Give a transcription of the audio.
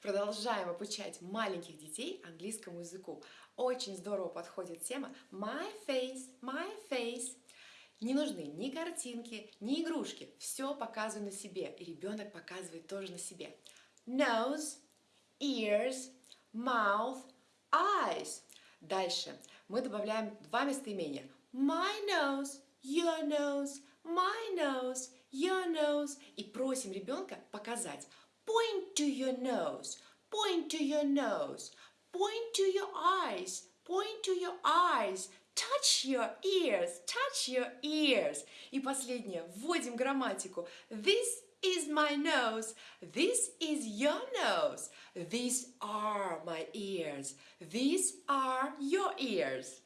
Продолжаем обучать маленьких детей английскому языку. Очень здорово подходит тема My face, my face. Не нужны ни картинки, ни игрушки. Все показываю на себе. И ребенок показывает тоже на себе. Nose, ears, mouth, eyes. Дальше мы добавляем два местоимения. My nose, your nose, my nose, your nose. И просим ребенка показать. Point to your nose, point to your nose, point to your eyes, point to your eyes. Touch your ears, touch your ears. И последнее, вводим грамматику. This is my nose. This is your nose. These are my ears. These are your ears.